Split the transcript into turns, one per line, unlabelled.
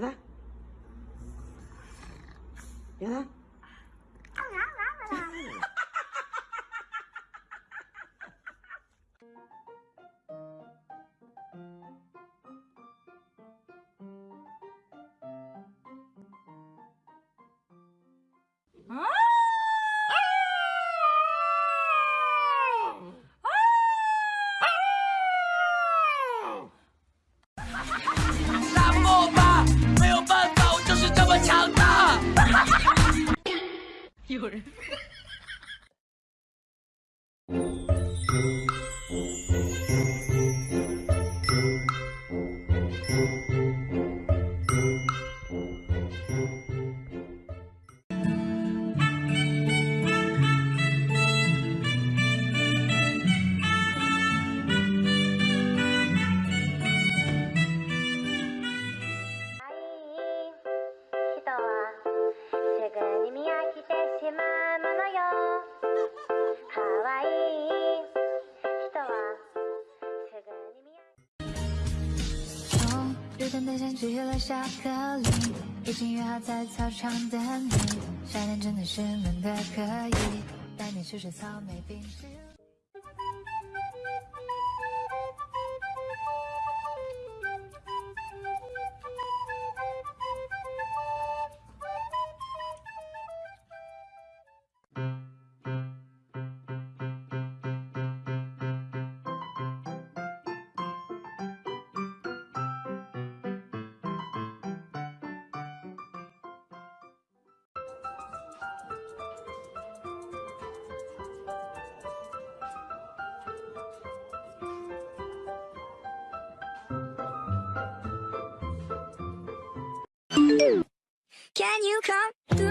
给他，给他。
打有
人。
从日本的山去了下课铃，已经约好在操场等你。夏天真的是闷的可以，带你去吃草莓冰淇淋。Can you come